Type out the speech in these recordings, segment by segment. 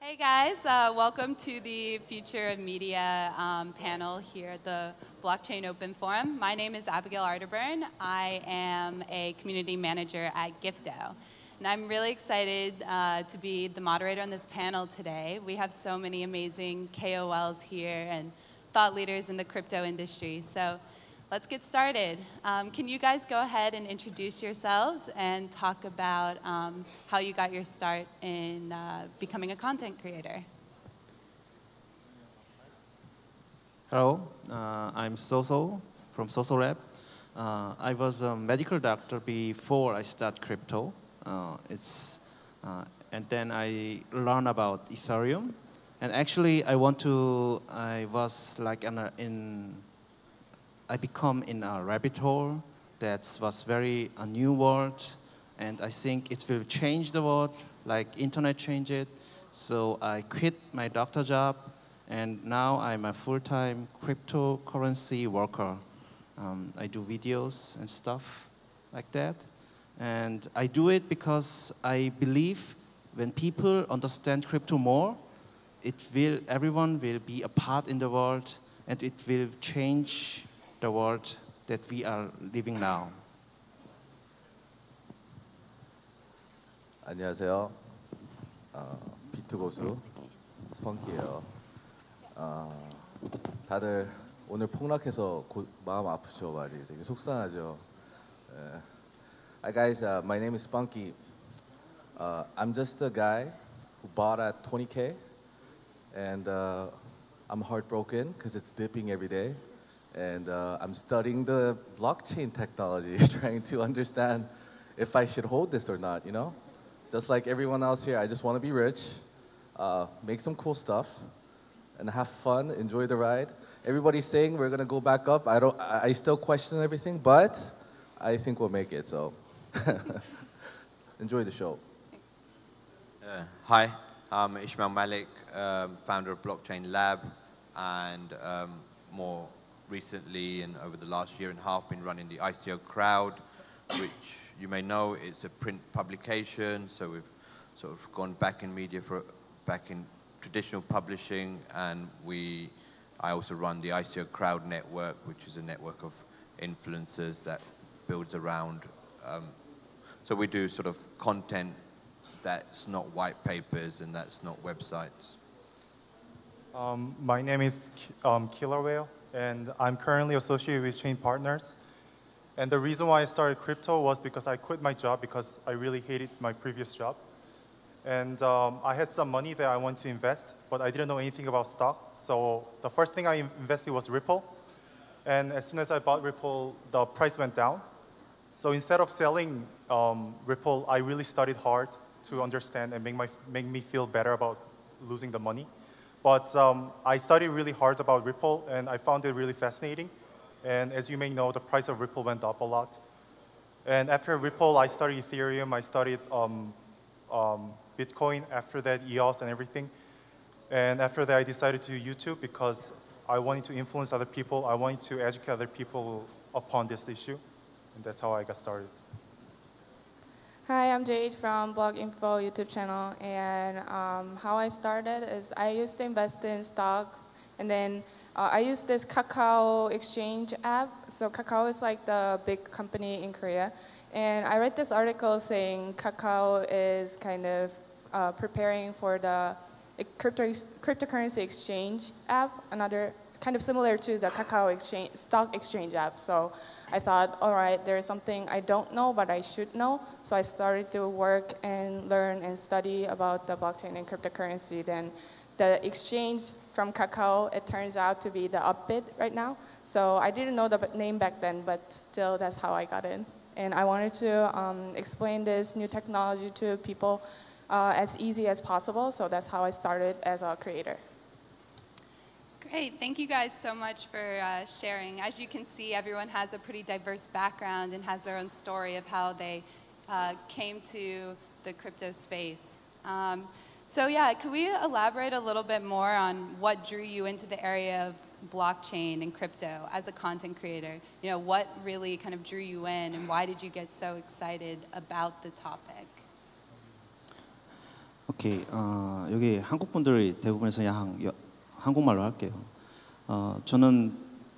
Hey guys, uh, welcome to the Future of Media um, panel here at the Blockchain Open Forum. My name is Abigail Arterburn. I am a community manager at Gifto. And I'm really excited uh, to be the moderator on this panel today. We have so many amazing KOLs here and thought leaders in the crypto industry. So let's get started. Um, can you guys go ahead and introduce yourselves and talk about um, how you got your start in uh, becoming a content creator? Hello, uh, I'm Soso from Soso Lab. Uh, I was a medical doctor before I start crypto. Uh, it's, uh, and then I learned about Ethereum. And actually, I want to, I was like in, a, in I become in a rabbit hole that was very a new world, and I think it will change the world, like internet changed it. So I quit my doctor job, and now I'm a full-time cryptocurrency worker. Um, I do videos and stuff like that. And I do it because I believe when people understand crypto more, it will, everyone will be a part in the world and it will change the world that we are living now. 안녕하세요. 어, 비트 고수 스펑키예요. 어, 다들 오늘 폭락해서 고, 마음 아프죠 말이 되게 속상하죠. 예. Hi guys, uh, my name is Spunky. Uh, I'm just a guy who bought at 20k, and uh, I'm heartbroken because it's dipping every day. And uh, I'm studying the blockchain technology, trying to understand if I should hold this or not, you know? Just like everyone else here, I just want to be rich, uh, make some cool stuff, and have fun, enjoy the ride. Everybody's saying we're going to go back up. I, don't, I still question everything, but I think we'll make it, so enjoy the show. Uh, hi, I'm Ismail Malik, um, founder of Blockchain Lab, and um, more recently and over the last year and a half been running the ICO Crowd, which you may know is a print publication. So we've sort of gone back in media for back in traditional publishing, and we I also run the ICO Crowd Network, which is a network of influencers that builds around. Um, so we do sort of content that's not white papers and that's not websites. Um, my name is um, Killer Whale and I'm currently associated with Chain Partners. And the reason why I started crypto was because I quit my job because I really hated my previous job. And um, I had some money that I wanted to invest, but I didn't know anything about stock. So the first thing I invested was Ripple. And as soon as I bought Ripple, the price went down. So instead of selling um, Ripple, I really studied hard to understand and make, my, make me feel better about losing the money. But um, I studied really hard about Ripple, and I found it really fascinating. And as you may know, the price of Ripple went up a lot. And after Ripple, I studied Ethereum, I studied um, um, Bitcoin, after that EOS and everything. And after that, I decided to YouTube because I wanted to influence other people. I wanted to educate other people upon this issue. And that's how I got started. Hi, I'm Jade from Blog Info YouTube channel, and um, how I started is I used to invest in stock, and then uh, I used this Kakao exchange app. So Kakao is like the big company in Korea, and I read this article saying Kakao is kind of uh, preparing for the crypto cryptocurrency exchange app, another kind of similar to the Kakao exchange stock exchange app. So I thought, all right, there's something I don't know, but I should know. So I started to work and learn and study about the blockchain and cryptocurrency. Then the exchange from Kakao, it turns out to be the Upbit right now. So I didn't know the name back then, but still that's how I got in. And I wanted to um, explain this new technology to people uh, as easy as possible. So that's how I started as a creator. Great, thank you guys so much for uh, sharing. As you can see, everyone has a pretty diverse background and has their own story of how they uh, came to the crypto space. Um, so yeah, could we elaborate a little bit more on what drew you into the area of blockchain and crypto as a content creator? You know, what really kind of drew you in and why did you get so excited about the topic? 오케이. 어, 여기 한국 분들이 대부분에서 양 여- 한국말로 할게요. 어, 저는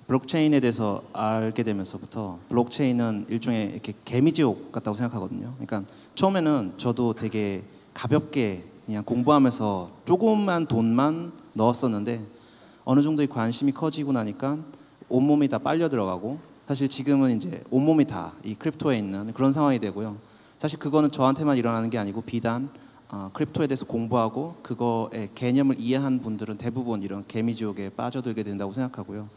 블록체인에 대해서 알게 되면서부터 블록체인은 일종의 이렇게 개미지옥 같다고 생각하거든요. 그러니까 처음에는 저도 되게 가볍게 그냥 공부하면서 조금만 돈만 넣었었는데 어느 정도의 관심이 커지고 나니까 온몸이 다 빨려 들어가고 사실 지금은 이제 온몸이 다 이 크립토에 있는 그런 상황이 되고요. 사실 그거는 저한테만 일어나는 게 아니고 비단 어, 크립토에 대해서 공부하고 그거의 개념을 이해한 분들은 대부분 이런 개미지옥에 빠져들게 된다고 생각하고요.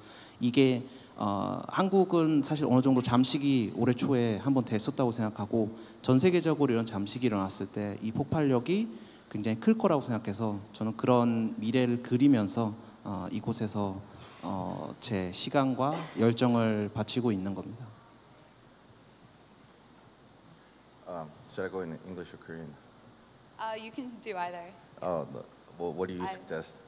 이게 어, 한국은 사실 어느 정도 잠식이 올해 초에 한번 됐었다고 생각하고 전 세계적으로 이런 잠식이 일어났을 때 이 폭발력이 굉장히 클 거라고 생각해서 저는 그런 미래를 그리면서 어, 이곳에서 어, 제 시간과 열정을 바치고 있는 겁니다. Um, should I go in English or Korean? Uh, you can do either. Oh, no. well, what do you I- suggest?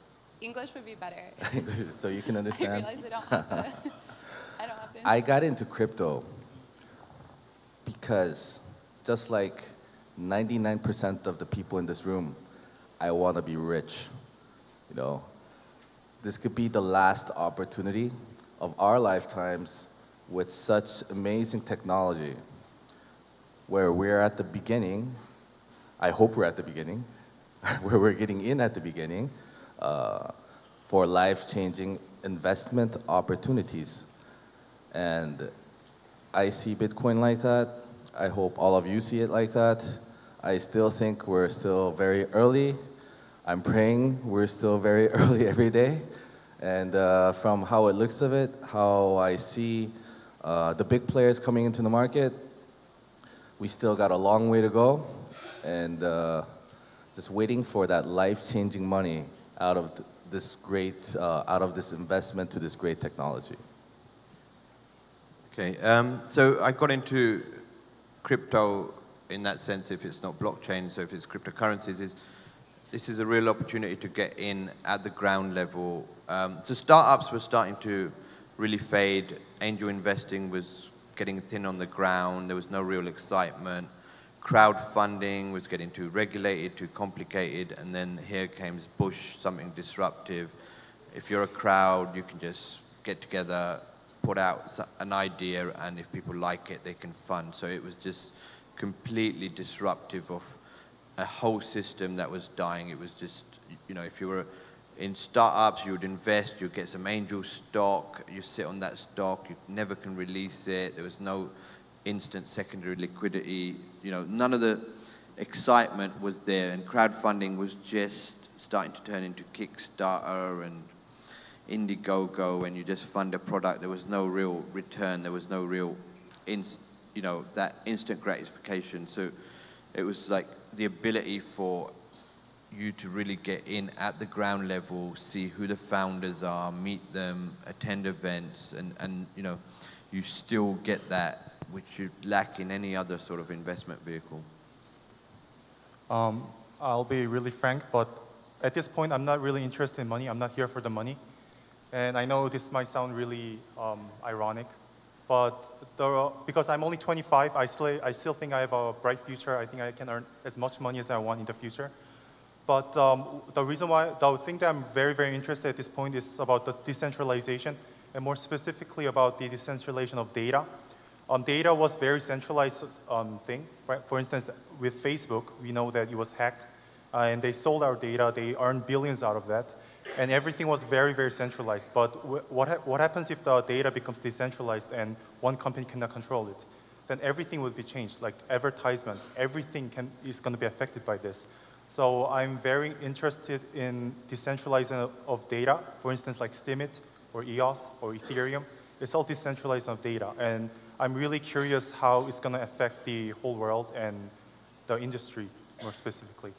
English would be better. English, so you can understand? I realize I don't have the, I don't have the I got into crypto because just like 99% of the people in this room, I want to be rich. You know, this could be the last opportunity of our lifetimes with such amazing technology where we're at the beginning. I hope we're at the beginning, where we're getting in at the beginning uh, for life changing investment opportunities. And I see Bitcoin like that. I hope all of you see it like that. I still think we're still very early. I'm praying we're still very early every day. And uh, from how it looks of it, how I see uh, the big players coming into the market, we still got a long way to go. And uh, just waiting for that life-changing money out of this great, uh, out of this investment to this great technology. Okay, um, so I got into crypto in that sense, if it's not blockchain, so if it's cryptocurrencies, is this is a real opportunity to get in at the ground level. Um, so startups were starting to really fade. Angel investing was getting thin on the ground. There was no real excitement. Crowdfunding was getting too regulated, too complicated, and then here came Bush, something disruptive. If you're a crowd, you can just get together, put out an idea, and if people like it, they can fund. So it was just completely disruptive of a whole system that was dying. It was just, you know, if you were in startups, you would invest, you'd get some angel stock, you sit on that stock, you never can release it. There was no instant secondary liquidity. You know, none of the excitement was there, and crowdfunding was just starting to turn into Kickstarter and Indiegogo, and you just fund a product. There was no real return. There was no real, you know, that instant gratification. So it was like the ability for you to really get in at the ground level, see who the founders are, meet them, attend events, and, and you know, you still get that which you lack in any other sort of investment vehicle. Um, I'll be really frank, but at this point, I'm not really interested in money. I'm not here for the money. And I know this might sound really um, ironic, but the, because I'm only 25, I still, I still think I have a bright future. I think I can earn as much money as I want in the future. But um, the reason why, the thing that I'm very, very interested at this point is about the decentralization, and more specifically about the decentralization of data. Um, data was very centralized um, thing. Right? For instance, with Facebook, we know that it was hacked, uh, and they sold our data. They earned billions out of that, and everything was very, very centralized. But what, ha- what happens if the data becomes decentralized and one company cannot control it? Then everything will be changed. Like advertisement, everything can, is going to be affected by this. So I'm very interested in decentralizing of data. For instance, like Steemit or EOS or Ethereum. It's all decentralized of data. And I'm really curious how it's going to affect the whole world and the industry more specifically.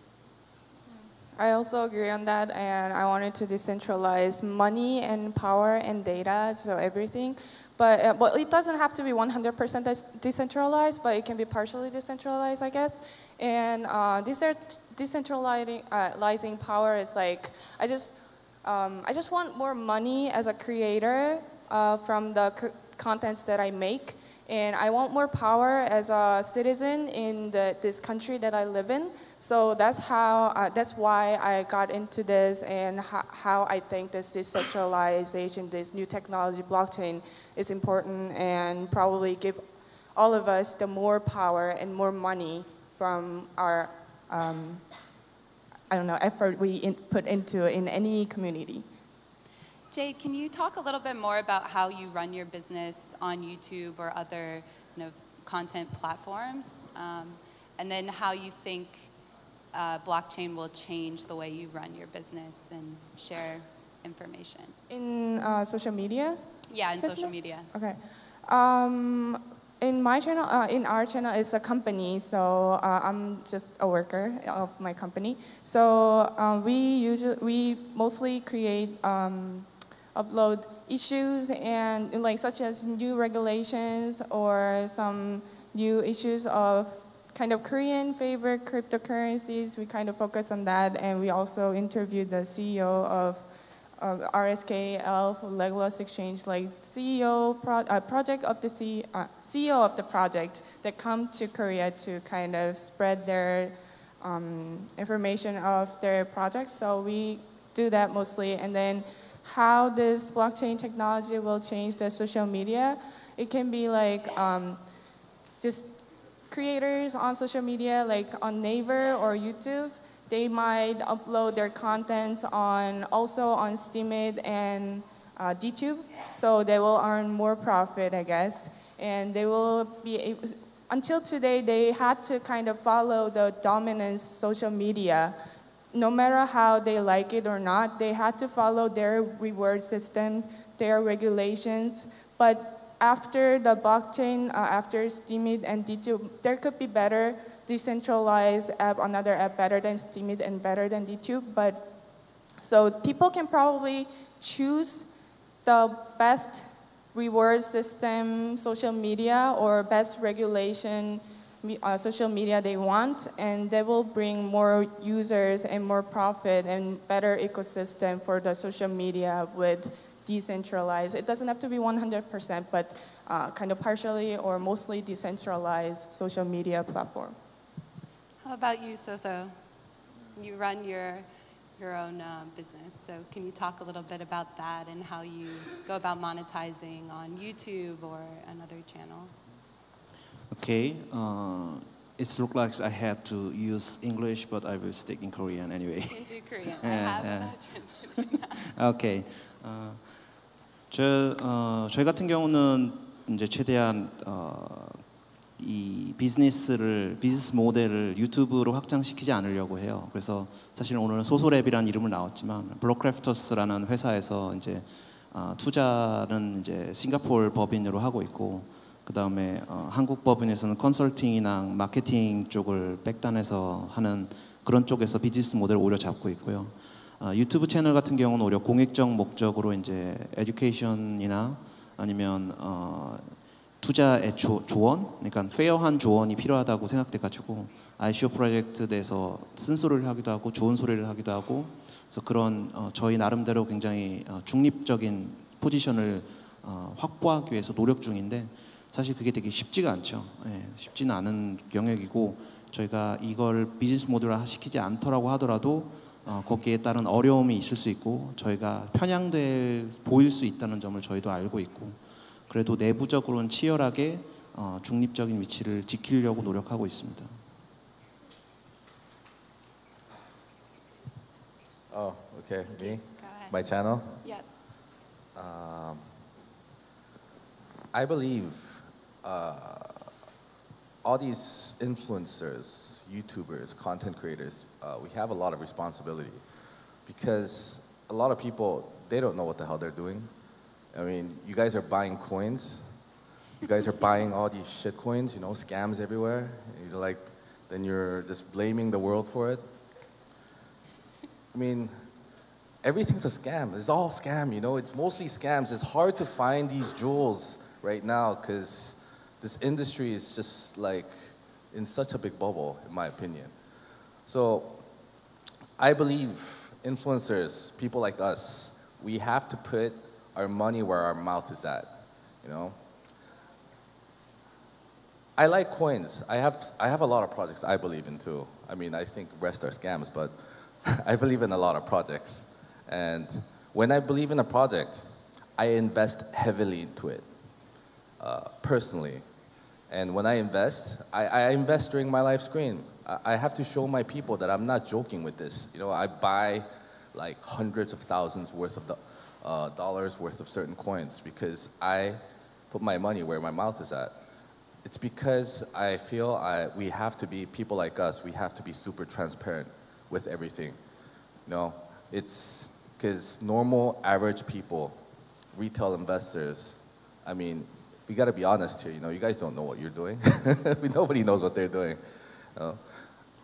I also agree on that, and I wanted to decentralize money and power and data, so everything. But uh, well, it doesn't have to be 100% decentralized, but it can be partially decentralized, I guess. And uh, decent- decentralizing uh, power is like I just um, I just want more money as a creator uh, from the contents that I make, And I want more power as a citizen in the, this country that I live in. So that's how, uh, that's why I got into this and ho- how I think this decentralization, this new technology, blockchain, is important and probably give all of us the more power and more money from our, um, I don't know, effort we in, put into in any community. Jade, can you talk a little bit more about how you run your business on YouTube or other you know, content platforms? Um, and then how you think uh, blockchain will change the way you run your business and share information? In uh, social media, Yeah, in social media. Okay. Um, in my channel, uh, in our channel, is a company, so uh, I'm just a worker of my company. So uh, we usually we mostly create um, upload issues and like such as new regulations or some new issues of kind of Korean favorite cryptocurrencies. We kind of focus on that, and we also interviewed the CEO of uh, RSKL, Legolas Exchange, like CEO pro- uh, project of the C- uh, CEO of the project that come to Korea to kind of spread their um, information of their projects. So we do that mostly, and then how this blockchain technology will change the social media. It can be like um, just creators on social media, like on Naver or YouTube, they might upload their contents on also on Steemit and uh, DTube, so they will earn more profit, I guess, and they will be able, until today they had to kind of follow the dominant social media. No matter how they like it or not, they had to follow their reward system, their regulations. But after the blockchain, uh, after Steemit and DTube, there could be better decentralized app, another app better than Steemit and better than DTube. But so people can probably choose the best reward system, social media, or best regulation uh, social media they want, and they will bring more users and more profit and better ecosystem for the social media with decentralized. It doesn't have to be 100%, but uh, kind of partially or mostly decentralized social media platform. How about you, Soso? You run your your own uh, business, so can you talk a little bit about that and how you go about monetizing on YouTube or on other channels? Okay, uh, it looks like I had to use English, but I will stick in Korean anyway. You can do Korean. I have yeah. uh, translated. 오케이. 어, 저, 어, 저희 같은 경우는 이제 최대한 어, 이 비즈니스를 비즈니스 모델을 유튜브로 확장시키지 않으려고 해요. 그래서 사실 오늘은 소소랩이라는 이름을 나왔지만 블록크래프터스라는 회사에서 이제 어, 투자는 이제 싱가포르 법인으로 하고 있고 그 다음에 어, 한국 법인에서는 컨설팅이나 마케팅 쪽을 백단에서 하는 그런 쪽에서 비즈니스 모델을 오히려 잡고 있고요. 어, 유튜브 채널 같은 경우는 오히려 공익적 목적으로 이제 에듀케이션이나 아니면 어, 투자의 조, 조언, 그러니까 페어한 조언이 필요하다고 생각돼가지고 ICO 프로젝트 내에서 쓴소리를 하기도 하고 좋은 소리를 하기도 하고 그래서 그런 어, 저희 나름대로 굉장히 어, 중립적인 포지션을 어, 확보하기 위해서 노력 중인데 사실 그게 되게 쉽지가 않죠. 예, 쉽지는 않은 영역이고 저희가 이걸 비즈니스 모델화 시키지 않더라고 하더라도 어, 거기에 따른 어려움이 있을 수 있고 저희가 편향될 보일 수 있다는 점을 저희도 알고 있고 그래도 내부적으로는 치열하게 어, 중립적인 위치를 지키려고 노력하고 있습니다. Oh, okay, me, my channel. Yeah. Um, I believe uh, all these influencers, YouTubers, content creators, uh, we have a lot of responsibility because a lot of people they don't know what the hell they're doing. I mean, you guys are buying coins. You guys are buying all these shit coins, you know, scams everywhere. You're like, then you're just blaming the world for it. I mean, everything's a scam. It's all scam, you know. It's mostly scams. It's hard to find these jewels right now because this industry is just like in such a big bubble, in my opinion. So I believe influencers, people like us, we have to put our money where our mouth is at, you know. I like coins. I have I have a lot of projects I believe in too. I mean, I think rest are scams, but I believe in a lot of projects. And when I believe in a project, I invest heavily into it, uh, personally. And when I invest, I, I invest during my live screen. I, I have to show my people that I'm not joking with this. You know, I buy like hundreds of thousands worth of the, uh, dollars worth of certain coins because I put my money where my mouth is at. It's because I feel I, we have to be, people like us, we have to be super transparent with everything. You know, it's because normal, average people, retail investors, I mean, we got to be honest here. You know, you guys don't know what you're doing. Nobody knows what they're doing. You know?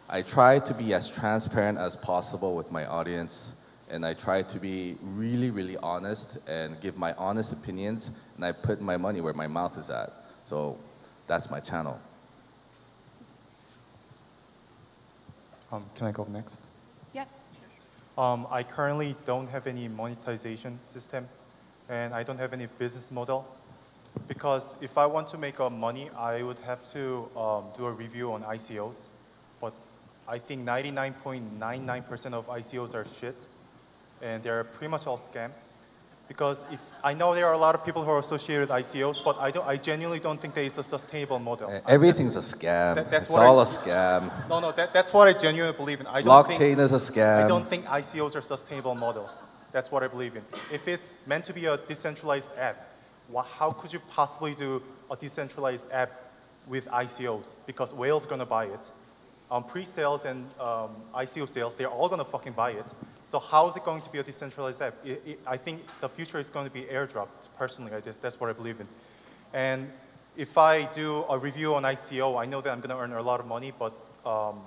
I try to be as transparent as possible with my audience, and I try to be really, really honest and give my honest opinions, and I put my money where my mouth is at. So that's my channel. Um, can I go next? Yep. Um, I currently don't have any monetization system, and I don't have any business model. Because if I want to make uh, money, I would have to um, do a review on ICOs. But I think 99.99% of ICOs are shit, and they're pretty much all scam. Because if I know there are a lot of people who are associated with ICOs, but I, don't, I genuinely don't think that it's a sustainable model. Everything's a scam. That- that's it's what I- all a scam. No, no, that, that's what I genuinely believe in. I don't think, Blockchain is a scam. I don't think ICOs are sustainable models. That's what I believe in. If it's meant to be a decentralized app, wha- how could you possibly do a decentralized app with ICOs? Because whales are gonna buy it. Um, pre-sales and um, ICO sales, they're all gonna fucking buy it. So how is it going to be a decentralized app? I- I- I think the future is going to be airdrop. Personally, I just, that's what I believe in. And if I do a review on ICO, I know that I'm gonna earn a lot of money, but um,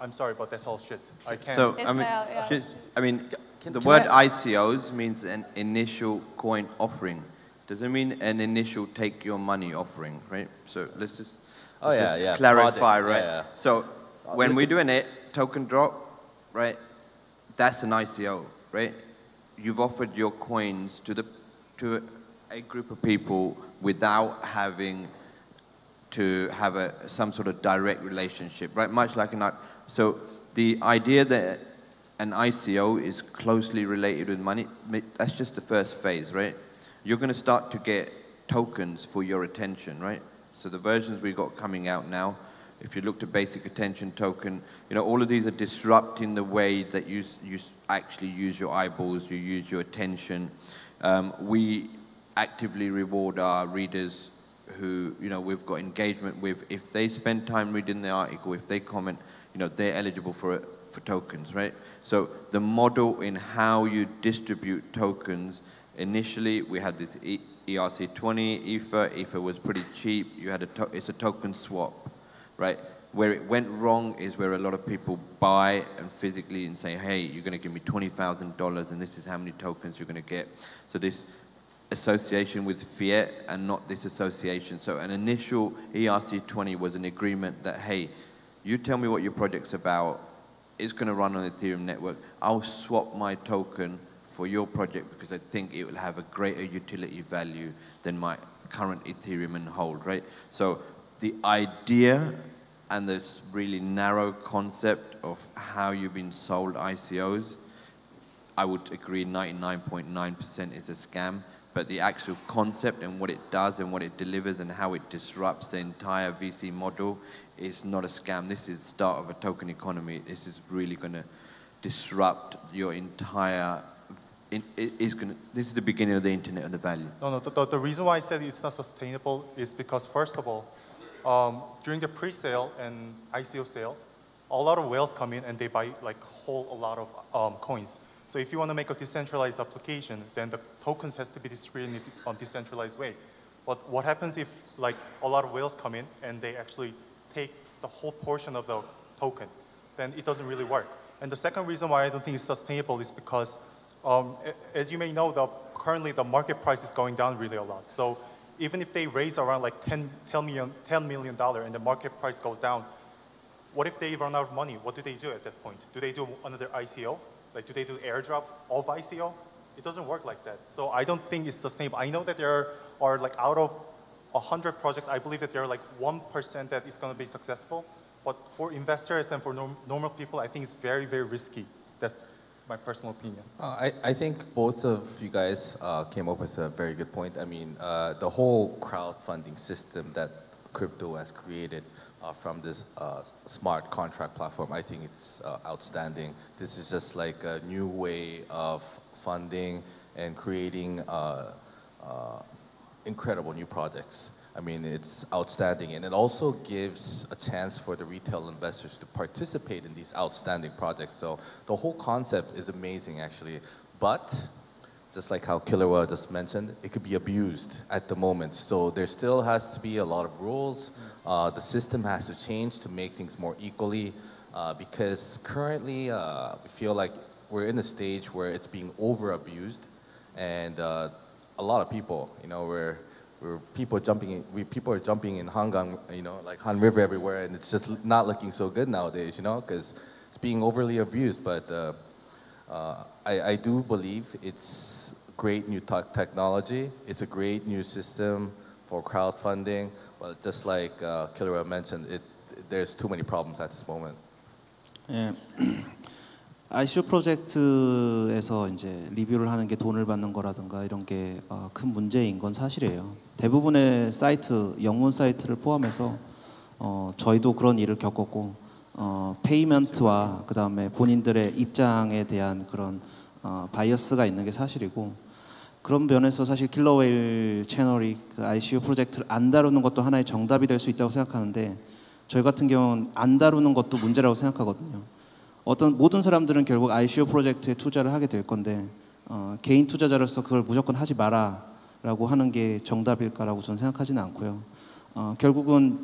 I'm sorry, but that's all shit. I can't. So, I mean, Ismail, yeah. I mean, can- the can word I- ICOs means an initial coin offering. Doesn't mean an initial take your money offering, right? So let's just, Oh, let's yeah, just yeah, clarify, right? yeah. So uh, when we at- do an a- token drop, right, that's an ICO, right? You've offered your coins to the to a group of people without having to have a, some sort of direct relationship, right? Much like an, so the idea that an ICO is closely related with money, that's just the first phase, right? You're going to start to get tokens for your attention, right? So the versions we've got coming out now, if you look to basic attention token, you know, all of these are disrupting the way that you, you actually use your eyeballs, you use your attention. Um, we actively reward our readers who, you know, we've got engagement with. If they spend time reading the article, if they comment, you know, they're eligible for, it, for tokens, right? So the model in how you distribute tokens, initially we had this e- ERC20, Ether. Ether was pretty cheap. You had a, it's a token swap, right? Where it went wrong is where a lot of people buy and physically and say, hey, you're going to give me $20,000 and this is how many tokens you're going to get. So this association with fiat and not this association. So an initial ERC20 was an agreement that, hey, you tell me what your project's about, it's going to run on the Ethereum network. I'll swap my token for your project because I think it will have a greater utility value than my current Ethereum and hold, right? So the idea and this really narrow concept of how you've been sold ICOs, I would agree 99.9% is a scam. But the actual concept and what it does and what it delivers and how it disrupts the entire VC model is not a scam. This is the start of a token economy. This is really going to disrupt your entire. In, is going this is the beginning of the internet and the value. No, no. The, the, the reason why I said it's not sustainable is because, first of all, um, during the pre-sale and ICO sale, a lot of whales come in and they buy like whole a lot of um, coins. So if you want to make a decentralized application, then the tokens has to be distributed in a decentralized way. But what happens if like a lot of whales come in and they actually take the whole portion of the token? Then it doesn't really work. And the second reason why I don't think it's sustainable is because, um, as you may know, the, currently the market price is going down really a lot. So even if they raise around like 10, 10 million, $10 million and the market price goes down, what if they run out of money? What do they do at that point? Do they do another ICO? Like, do they do airdrop of ICO? It doesn't work like that. So I don't think it's sustainable. I know that there are like out of 100 projects, I believe that there are like 1% that is going to be successful. But for investors and for norm- normal people, I think it's very, very risky. That's my personal opinion. Uh, I, I think both of you guys uh, came up with a very good point. I mean, uh, the whole crowdfunding system that crypto has created uh, from this uh, smart contract platform, I think it's uh, outstanding. This is just like a new way of funding and creating incredible new projects. I mean, it's outstanding, and it also gives a chance for the retail investors to participate in these outstanding projects. So the whole concept is amazing, actually. But just like how Killer Whale just mentioned, it could be abused at the moment. So there still has to be a lot of rules. Uh, the system has to change to make things more equally, uh, because currently uh, we feel like we're in a stage where it's being over abused, and uh, a lot of people, you know, where where people jumping in, we people are jumping in Hangang, you know, like Han River everywhere, and it's just not looking so good nowadays, you know, because it's being overly abused. But uh, uh, I, I do believe it's great new tech technology. It's a great new system for crowdfunding. But just like uh, Killer mentioned, it there's too many problems at this moment. 예. ICO 프로젝트에서 이제 리뷰를 하는 게 돈을 받는 거라든가 이런 게 어, 큰 문제인 건 사실이에요. 대부분의 사이트, 영문 사이트를 포함해서 어, 저희도 그런 일을 겪었고 어, 페이먼트와 그 다음에 본인들의 입장에 대한 그런 어, 바이어스가 있는 게 사실이고 그런 면에서 사실 킬러웨일 채널이 그 ICO 프로젝트를 안 다루는 것도 하나의 정답이 될 수 있다고 생각하는데 저희 같은 경우는 안 다루는 것도 문제라고 생각하거든요. 어떤 모든 사람들은 결국 ICO 프로젝트에 투자를 하게 될 건데 어, 개인 투자자로서 그걸 무조건 하지 마라라고 하는 게 정답일까라고 저는 생각하지는 않고요. 어, 결국은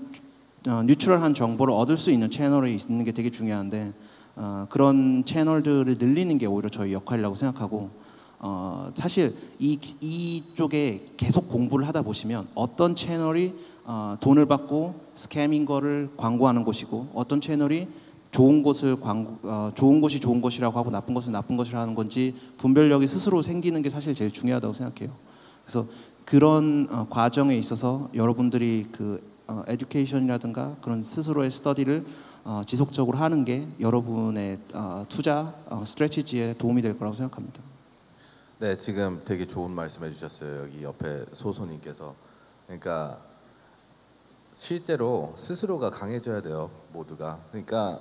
어, 뉴트럴한 정보를 얻을 수 있는 채널이 있는 게 되게 중요한데 어, 그런 채널들을 늘리는 게 오히려 저희 역할이라고 생각하고 어, 사실 이 이쪽에 계속 공부를 하다 보시면 어떤 채널이 어, 돈을 받고 스캐밍 거를 광고하는 곳이고 어떤 채널이 좋은 곳을 광고, 어, 좋은 곳이 좋은 곳이라고 하고 나쁜 것은 나쁜 것이라 하는 건지 분별력이 스스로 생기는 게 사실 제일 중요하다고 생각해요. 그래서 그런 어, 과정에 있어서 여러분들이 그 어, 에듀케이션이라든가 그런 스스로의 스터디를 어, 지속적으로 하는 게 여러분의 어, 투자 어, 스트레티지에 도움이 될 거라고 생각합니다. 네, 지금 되게 좋은 말씀해 주셨어요. 여기 옆에 소소님께서. 그러니까 실제로 스스로가 강해져야 돼요, 모두가. 그러니까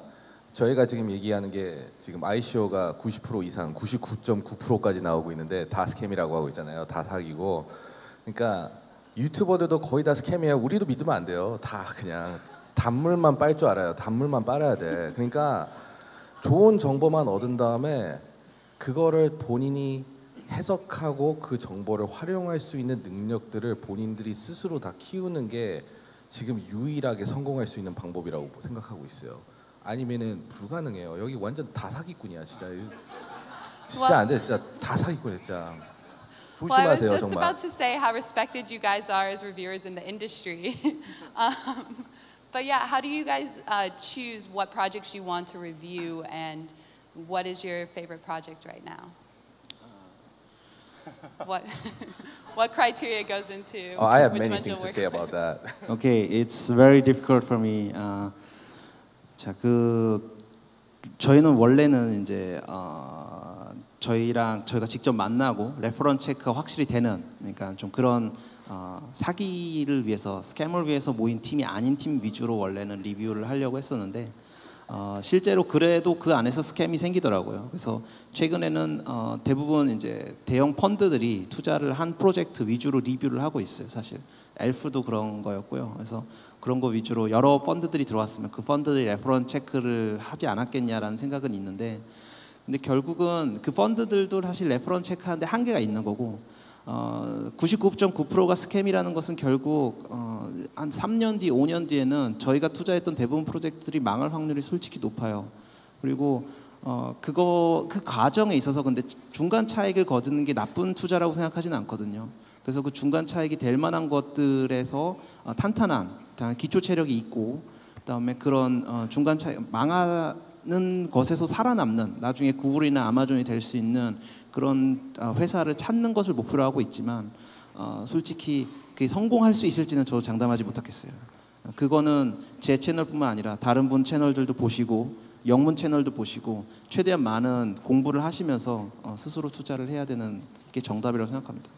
저희가 지금 얘기하는 게 지금 ICO가 90% 이상, 99.9%까지 나오고 있는데 다 스캠이라고 하고 있잖아요. 다 사기고. 그러니까 유튜버들도 거의 다 스캠이에요. 우리도 믿으면 안 돼요. 다 그냥 단물만 빨 줄 알아요. 단물만 빨아야 돼. 그러니까 좋은 정보만 얻은 다음에 그거를 본인이 해석하고 그 정보를 활용할 수 있는 능력들을 본인들이 스스로 다 키우는 게 지금 유일하게 성공할 수 있는 방법이라고 생각하고 있어요. 아니면은 불가능해요. 여기 완전 다 사기꾼이야, 진짜. 진짜 안 돼, 진짜 다 사기꾼이야, 진짜. Well, I was 조심하세요, just 정말. about to say how respected you guys are as reviewers in the industry. um, but yeah, how do you guys uh, choose what projects you want to review and what is your favorite project right now? what, what criteria goes into Oh, I have which many ones you'll things to work say with? about that. Okay, it's very difficult for me. 아, 자, 그 저희는 원래는 이제 어, 저희랑 저희가 직접 만나고 레퍼런 체크가 확실히 되는 그러니까 좀 그런 어, 사기를 위해서 스캠을 위해서 모인 팀이 아닌 팀 위주로 원래는 리뷰를 하려고 했었는데 어, 실제로 그래도 그 안에서 스캠이 생기더라고요. 그래서 최근에는 어, 대부분 이제 대형 펀드들이 투자를 한 프로젝트 위주로 리뷰를 하고 있어요. 사실 엘프도 그런 거였고요. 그래서 그런 거 위주로 여러 펀드들이 들어왔으면 그 펀드들이 레퍼런 체크를 하지 않았겠냐라는 생각은 있는데 근데 결국은 그 펀드들도 사실 레퍼런 체크하는데 한계가 있는 거고 어, 99.9%가 스캠이라는 것은 결국 어, 한 3년 뒤, 5년 뒤에는 저희가 투자했던 대부분 프로젝트들이 망할 확률이 솔직히 높아요. 그리고 어, 그거 그 과정에 있어서 근데 중간 차익을 거두는 게 나쁜 투자라고 생각하지는 않거든요. 그래서 그 중간 차익이 될 만한 것들에서 어, 탄탄한 다- 기초 체력이 있고 그다음에 그런 어, 중간 차익 망하는 것에서 살아남는 나중에 구글이나 아마존이 될 수 있는 그런 어, 회사를 찾는 것을 목표로 하고 있지만 어, 솔직히 그게 성공할 수 있을지는 저도 장담하지 못하겠어요. 어, 그거는 제 채널뿐만 아니라 다른 분 채널들도 보시고 영문 채널도 보시고 최대한 많은 공부를 하시면서 어, 스스로 투자를 해야 되는 게 정답이라고 생각합니다.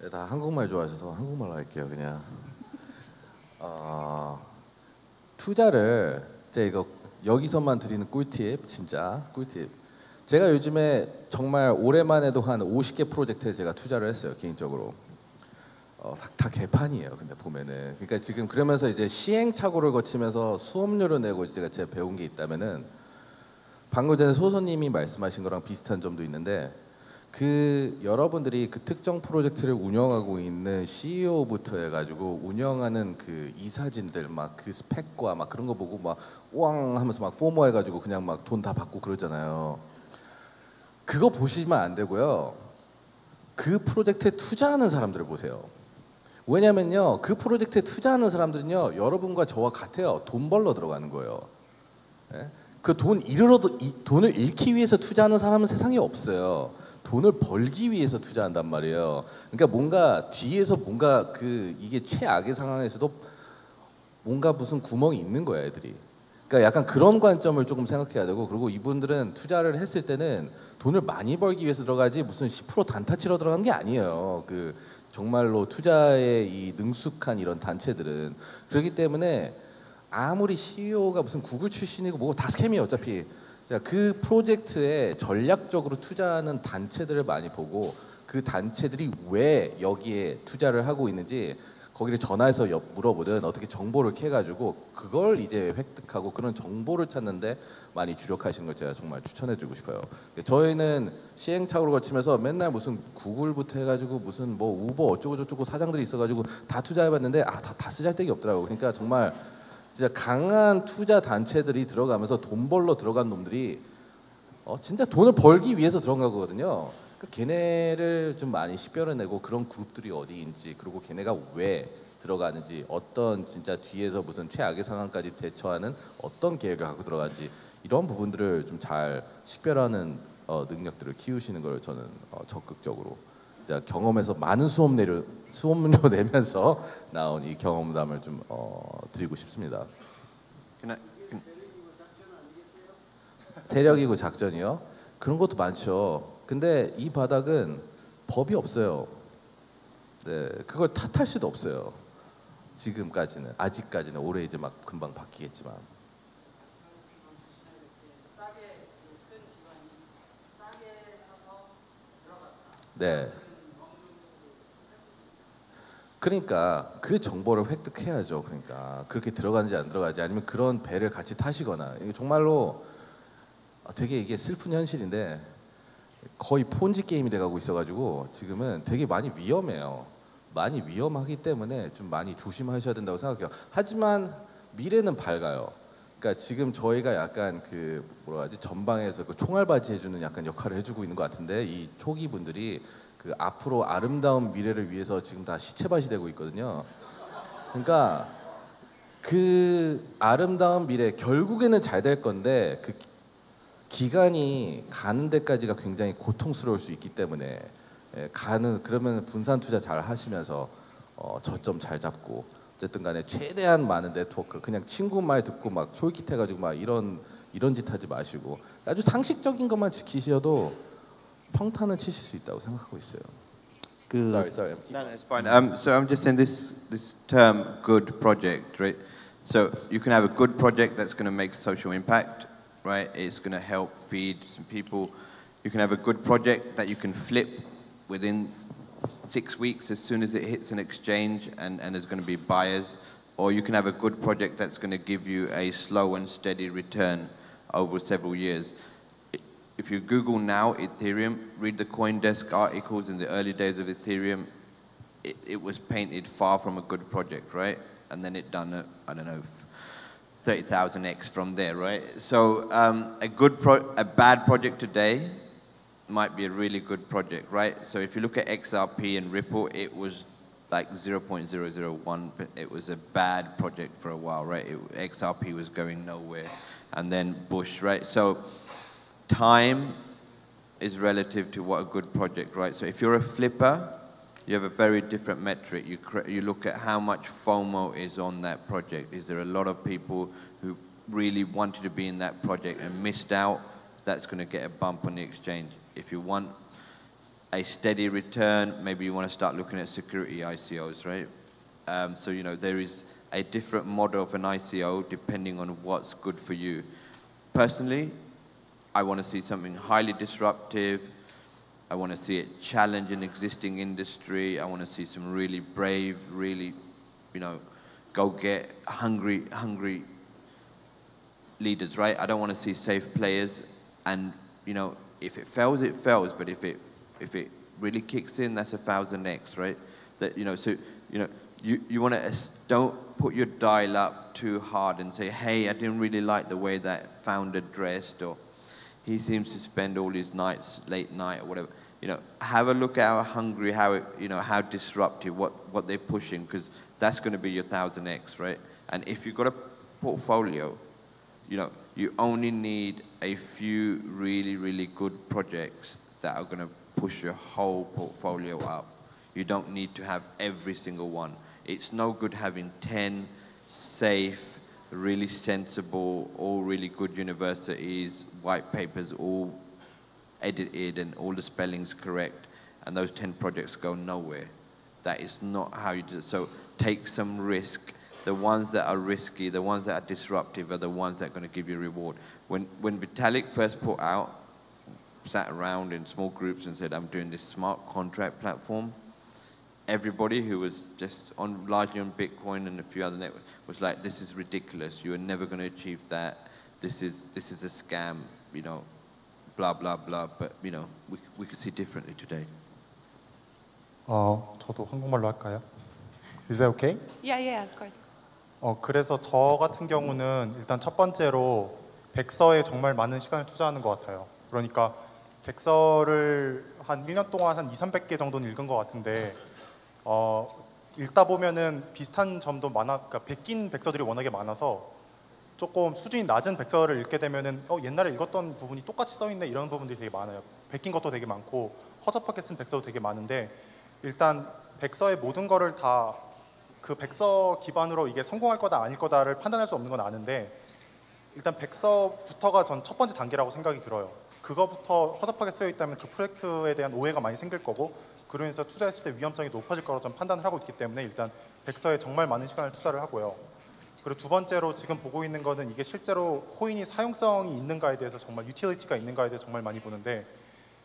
네, 다 한국말 좋아하셔서 한국말로 할게요 그냥 어, 투자를 제가 이거 여기서만 드리는 꿀팁 진짜 꿀팁. 제가 요즘에 정말 해도 한 50개 프로젝트에 제가 투자를 했어요 개인적으로. 어, 다, 다 개판이에요 근데 보면은. 그러니까 지금 그러면서 이제 시행착오를 거치면서 수업료를 내고 제가 제가 배운 게 있다면은 방금 전에 소소님이 말씀하신 거랑 비슷한 점도 있는데 그 여러분들이 그 특정 프로젝트를 운영하고 있는 CEO부터 해가지고 운영하는 그 이사진들 막 그 스펙과 막 그런 거 보고 막 우왕 하면서 막 포모 해가지고 그냥 막 돈 다 받고 그러잖아요. 그거 보시면 안 되고요. 그 프로젝트에 투자하는 사람들을 보세요. 왜냐면요, 그 프로젝트에 투자하는 사람들은요, 여러분과 저와 같아요. 돈 벌러 들어가는 거예요. 그 돈 잃으러도 이 돈을 잃기 위해서 투자하는 사람은 세상에 없어요. 돈을 벌기 위해서 투자한단 말이에요. 그러니까 뭔가 뒤에서 뭔가 그 이게 최악의 상황에서도 뭔가 무슨 구멍이 있는 거야, 애들이. 그러니까 약간 그런 관점을 조금 생각해야 되고 그리고 이분들은 투자를 했을 때는 돈을 많이 벌기 위해서 들어가지 무슨 10% 단타 치러 들어간 게 아니에요. 그 정말로 투자에 이 능숙한 이런 단체들은 그렇기 때문에 아무리 CEO가 무슨 구글 출신이고 뭐고 다 스캠이에요 어차피 자, 그 프로젝트에 전략적으로 투자하는 단체들을 많이 보고 그 단체들이 왜 여기에 투자를 하고 있는지 거기를 전화해서 여- 물어보든 어떻게 정보를 캐가지고 그걸 이제 획득하고 그런 정보를 찾는데 많이 주력하시는 걸 제가 정말 추천해드리고 싶어요. 저희는 시행착오를 거치면서 맨날 무슨 구글부터 해가지고 무슨 뭐 우버 어쩌고 저쩌고 사장들이 있어가지고 다 투자해봤는데 아다 다 쓰잘데기 없더라고. 그러니까 정말 진짜 강한 투자 단체들이 들어가면서 돈 벌러 들어간 놈들이 어, 진짜 돈을 벌기 위해서 들어간 거거든요. 그 걔네를 좀 많이 식별해내고 그런 그룹들이 어디인지 그리고 걔네가 왜 들어가는지 어떤 진짜 뒤에서 무슨 최악의 상황까지 대처하는 어떤 계획을 갖고 들어가는지 이런 부분들을 좀 잘 식별하는 어, 능력들을 키우시는 걸 저는 어, 적극적으로 경험에서 많은 수업 내려 수업료 내면서 나온 이 경험담을 좀 어, 드리고 싶습니다. 세력이고 작전이요? 그런 것도 많죠. 근데 이 바닥은 법이 없어요. 네, 그걸 탓할 수도 없어요. 지금까지는 아직까지는 올해 이제 막 금방 바뀌겠지만. 네. 그러니까 그 정보를 획득해야죠. 그러니까 그렇게 들어가는지 안 들어가지 아니면 그런 배를 같이 타시거나 이게 정말로 아, 되게 이게 슬픈 현실인데 거의 폰지 게임이 돼가고 있어가지고 지금은 되게 많이 위험해요. 많이 위험하기 때문에 좀 많이 조심하셔야 된다고 생각해요. 하지만 미래는 밝아요. 그러니까 지금 저희가 약간 그 뭐라 하지 전방에서 그 총알바지 해주는 약간 역할을 해주고 있는 것 같은데 이 초기 분들이 그 앞으로 아름다운 미래를 위해서 지금 다 시체밭이 되고 있거든요. 그러니까 그 아름다운 미래 결국에는 잘 될 건데 그 기간이 가는 데까지가 굉장히 고통스러울 수 있기 때문에 예, 가는 그러면 분산 투자 잘 하시면서 어, 저점 잘 잡고 어쨌든 간에 최대한 많은 네트워크 그냥 친구 말 듣고 막 솔깃해가지고 막 이런 이런 짓 하지 마시고 아주 상식적인 것만 지키셔도 평탄은 치실 수 있다고 생각하고 있어요. 그 Sorry, sorry. I'm no, no, it's fine. Um, so I'm just saying this this term "good project," right? So you can have a good project that's going to make social impact, right? It's going to help feed some people. You can have a good project that you can flip within six weeks as soon as it hits an exchange and, and there's going to be buyers. Or you can have a good project that's going to give you a slow and steady return over several years. If you Google now Ethereum, read the CoinDesk articles in the early days of Ethereum, it, it was painted far from a good project, right? And then it done, a, I don't know, 30,000x from there, right? So um, a good, a bad project today might be a really good project, right? So if you look at XRP and Ripple, it was like 0.001. but It was a bad project for a while, right? It, XRP was going nowhere, and then Bush, right? So time is relative to what a good project, right? So if you're a flipper, you have a very different metric. You, you look at how much FOMO is on that project. Is there a lot of people who really wanted to be in that project and missed out? That's going to get a bump on the exchange. If you want a steady return, maybe you want to start looking at security ICOs, right? Um, so, you know, there is a different model of an ICO depending on what's good for you. Personally, I want to see something highly disruptive. I want to see it challenge an existing industry. I want to see some really brave, really, you know, go get hungry, hungry leaders, right? I don't want to see safe players. And, you know, if it fails, it fails. But if it, if it really kicks in, that's a thousand X, right? That, you know, so, you know, you, you want to, don't put your dial up too hard and say, hey, I didn't really like the way that founder dressed or he seems to spend all his nights late night or whatever. You know, have a look at how hungry, how it, you know, how disruptive, what, what they're pushing, because that's going to be your thousand X, right? And if you've got a portfolio, you know, you only need a few really, really good projects that are going to push your whole portfolio up. You don't need to have every single one. It's no good having 10 safe, really sensible, all really good universities, white papers, all edited and all the spelling's correct, and those 10 projects go nowhere. That is not how you do it. So take some risk. The ones that are risky, the ones that are disruptive, are the ones that are going to give you reward. When, when Vitalik first put out, sat around in small groups and said, I'm doing this smart contract platform, everybody who was just on largely on Bitcoin and a few other networks was like, this is ridiculous. You are never going to achieve that. This is, this is a scam, you know, blah, blah, blah. But, you know, we, we could see differently today. 어, 저도 한국말로 할까요? Is that okay? Yeah, yeah, of course. 어, 그래서 저 같은 경우는 일단 첫 번째로 백서에 정말 많은 시간을 투자하는 것 같아요. 그러니까 백서를 한 1년 동안 한 2, 300개 정도는 읽은 것 같은데 어, 읽다 보면은 비슷한 점도 많아, 그러니까 베낀 백서들이 워낙에 많아서 조금 수준이 낮은 백서를 읽게 되면은 어, 옛날에 읽었던 부분이 똑같이 써 있네 이런 부분들이 되게 많아요. 베낀 것도 되게 많고 허접하게 쓴 백서도 되게 많은데 일단 백서의 모든 거를 다 그 백서 기반으로 이게 성공할 거다 아닐 거다를 판단할 수 없는 건 아는데 일단 백서부터가 전 첫 번째 단계라고 생각이 들어요. 그거부터 허접하게 쓰여 있다면 그 프로젝트에 대한 오해가 많이 생길 거고 그로 인해서 투자했을 때 위험성이 높아질 거라고 좀 판단을 하고 있기 때문에 일단 백서에 정말 많은 시간을 투자를 하고요. 그리고 두 번째로 지금 보고 있는 거는 이게 실제로 코인이 사용성이 있는가에 대해서 정말 유틸리티가 있는가에 대해서 정말 많이 보는데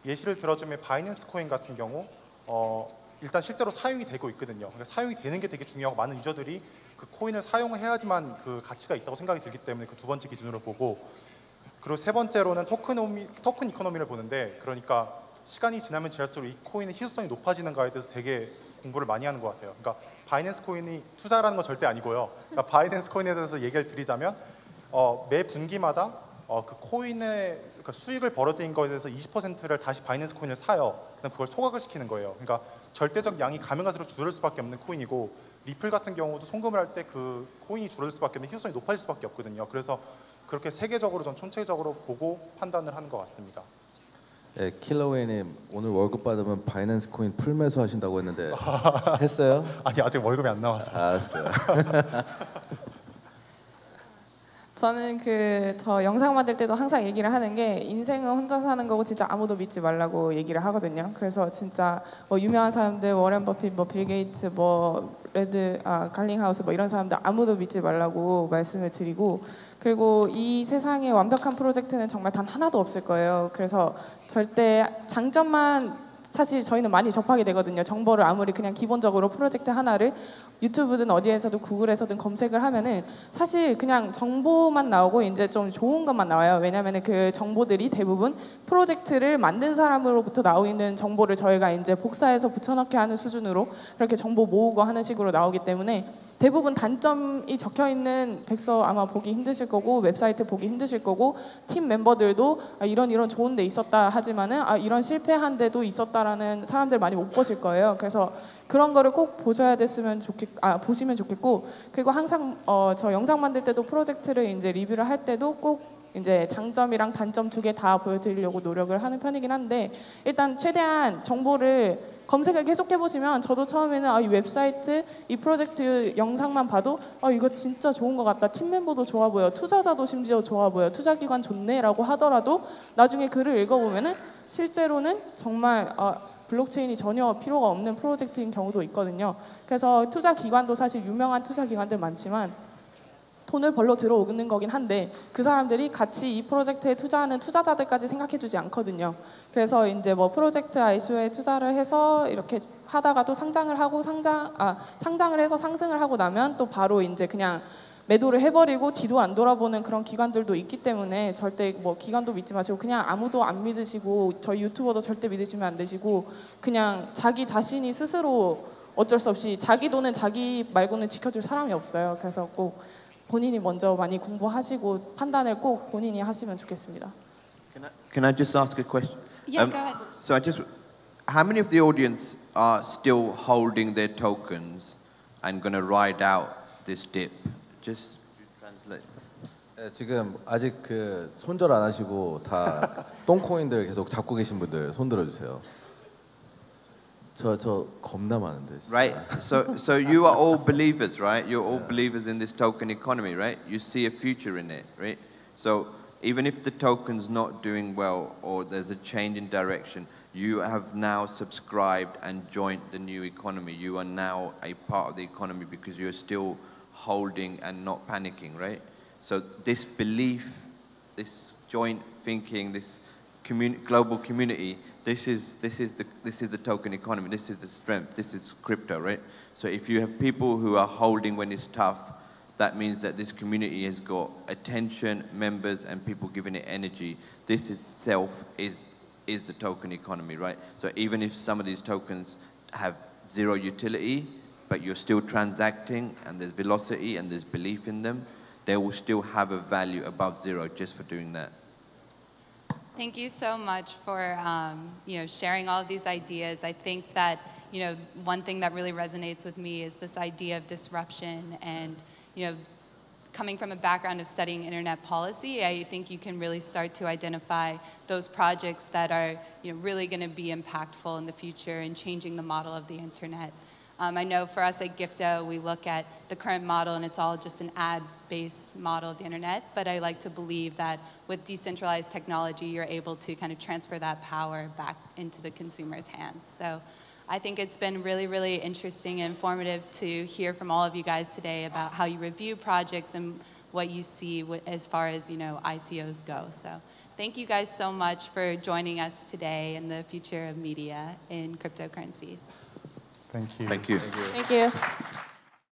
예시를 들어주면 바이낸스 코인 같은 경우 어, 일단 실제로 사용이 되고 있거든요. 그러니까 사용이 되는 게 되게 중요하고 많은 유저들이 그 코인을 사용해야지만 그 가치가 있다고 생각이 들기 때문에 그 두 번째 기준으로 보고 그리고 세 번째로는 토큰오미, 토큰 이코노미를 보는데 그러니까 시간이 지나면 지날수록 이 코인의 희소성이 높아지는가에 대해서 되게 공부를 많이 하는 것 같아요. 그러니까 바이낸스 코인이 투자라는 건 절대 아니고요. 그러니까 바이낸스 코인에 대해서 얘기를 드리자면 어, 매 분기마다 어, 그 코인의 그러니까 수익을 벌어들인 거에 대해서 20%를 다시 바이낸스 코인을 사요. 그다음 그걸 소각을 시키는 거예요. 그러니까 절대적 양이 가면 갈수록 줄을 수밖에 없는 코인이고 리플 같은 경우도 송금을 할 때 그 코인이 줄을 수밖에 없는 희소성이 높아질 수밖에 없거든요. 그래서 그렇게 세계적으로 전 총체적으로 보고 판단을 하는 것 같습니다. 예, 킬러웨이님 오늘 월급 받으면 바이낸스 코인 풀 매수 하신다고 했는데 했어요? 아니 아직 월급이 안 나와서. 알았어요. 저는 그 저 영상 만들 때도 항상 얘기를 하는 게 인생은 혼자 사는 거고 진짜 아무도 믿지 말라고 얘기를 하거든요. 그래서 진짜 뭐 유명한 사람들 워렌 버핏, 뭐 빌 게이츠, 뭐 레드 아 갈링하우스 뭐 이런 사람들 아무도 믿지 말라고 말씀을 드리고 그리고 이 세상에 완벽한 프로젝트는 정말 단 하나도 없을 거예요. 그래서 절대 장점만 사실 저희는 많이 접하게 되거든요. 정보를 아무리 그냥 기본적으로 프로젝트 하나를 유튜브든 어디에서든 구글에서든 검색을 하면은 사실 그냥 정보만 나오고 이제 좀 좋은 것만 나와요. 왜냐면은 그 정보들이 대부분 프로젝트를 만든 사람으로부터 나오는 정보를 저희가 이제 복사해서 붙여넣기 하는 수준으로 그렇게 정보 모으고 하는 식으로 나오기 때문에 대부분 단점이 적혀 있는 백서 아마 보기 힘드실 거고 웹사이트 보기 힘드실 거고 팀 멤버들도 아, 이런 이런 좋은 데 있었다 하지만은 아, 이런 실패한 데도 있었다라는 사람들 많이 못 보실 거예요. 그래서 그런 거를 꼭 보셔야 됐으면 좋겠 아 보시면 좋겠고 그리고 항상 어, 저 영상 만들 때도 프로젝트를 이제 리뷰를 할 때도 꼭 이제 장점이랑 단점 두 개 다 보여드리려고 노력을 하는 편이긴 한데 일단 최대한 정보를 검색을 계속 해보시면 저도 처음에는 아, 이 웹사이트, 이 프로젝트 영상만 봐도 아, 이거 진짜 좋은 것 같다. 팀 멤버도 좋아 보여. 투자자도 심지어 좋아 보여. 투자기관 좋네 라고 하더라도 나중에 글을 읽어보면은 실제로는 정말 아, 블록체인이 전혀 필요가 없는 프로젝트인 경우도 있거든요. 그래서 투자 기관도 사실 유명한 투자 기관들 많지만 돈을 벌러 들어오는 거긴 한데 그 사람들이 같이 이 프로젝트에 투자하는 투자자들까지 생각해주지 않거든요. 그래서 이제 뭐 프로젝트 ICO에 투자를 해서 이렇게 하다가도 상장을 하고 상장 아 상장을 해서 상승을 하고 나면 또 바로 이제 그냥 매도를 해버리고 뒤도 안 돌아보는 그런 기관들도 있기 때문에 절대 뭐 기관도 믿지 마시고 그냥 아무도 안 믿으시고 저희 유튜버도 절대 믿으시면 안 되시고 그냥 자기 자신이 스스로 어쩔 수 없이 자기 돈은 자기 말고는 지켜줄 사람이 없어요. 그래서 꼭 본인이 먼저 많이 공부하시고 판단을 꼭 본인이 하시면 좋겠습니다. Can I, can I just ask a question? Yeah, Um, go ahead. So I just, how many of the audience are still holding their tokens and going to ride out this dip? Just translate. 네, 지금 아직 그 손절 안 하시고 다 똥코인들 계속 잡고 계신 분들 손 들어주세요. 저 저 겁나 많은데. 진짜. Right. So, so you are all believers, right? You're all believers in this token economy, right? You see a future in it, right? So even if the token's not doing well or there's a change in direction, you have now subscribed and joined the new economy. You are now a part of the economy because you're still holding and not panicking, right? So this belief, this joint thinking, this global community, this is, this, is the, this is the token economy, this is the strength, this is crypto, right? So if you have people who are holding when it's tough, that means that this community has got attention, members, and people giving it energy. This itself is, is the token economy, right? So even if some of these tokens have zero utility, but you're still transacting and there's velocity and there's belief in them, they will still have a value above zero just for doing that. Thank you so much for um, you know sharing all these ideas. I think that you know one thing that really resonates with me is this idea of disruption and you know coming from a background of studying internet policy, I think you can really start to identify those projects that are you know really going to be impactful in the future and changing the model of the internet. Um, I know for us at Gifto, we look at the current model and it's all just an ad-based model of the internet, but I like to believe that with decentralized technology, you're able to kind of transfer that power back into the consumer's hands. So I think it's been really, really interesting and informative to hear from all of you guys today about how you review projects and what you see as far as, you know, ICOs go. So thank you guys so much for joining us today in the future of media in cryptocurrencies. Thank you. Thank you. Thank you. Thank you.